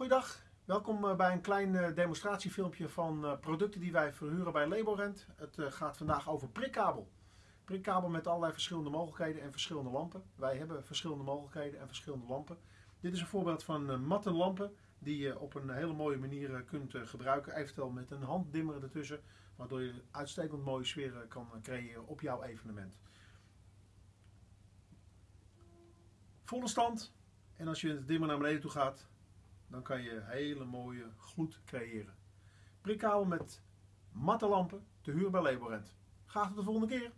Goeiedag, welkom eh, bij een klein eh, demonstratiefilmpje van eh, producten die wij verhuren bij Laborent. Het gaat vandaag over prikkabel. Prikkabel met allerlei verschillende mogelijkheden en verschillende lampen. Wij hebben verschillende mogelijkheden en verschillende lampen. Dit is een voorbeeld van matte lampen die je op een hele mooie manier kunt gebruiken. Eventueel met een handdimmer ertussen, waardoor je uitstekend mooie sfeer kan creëren op jouw evenement. Volle stand en als je het dimmer naar beneden toe gaat, dan kan je hele mooie gloed creëren. Prikkabel met matte lampen te huur bij Laborent. Graag tot de volgende keer.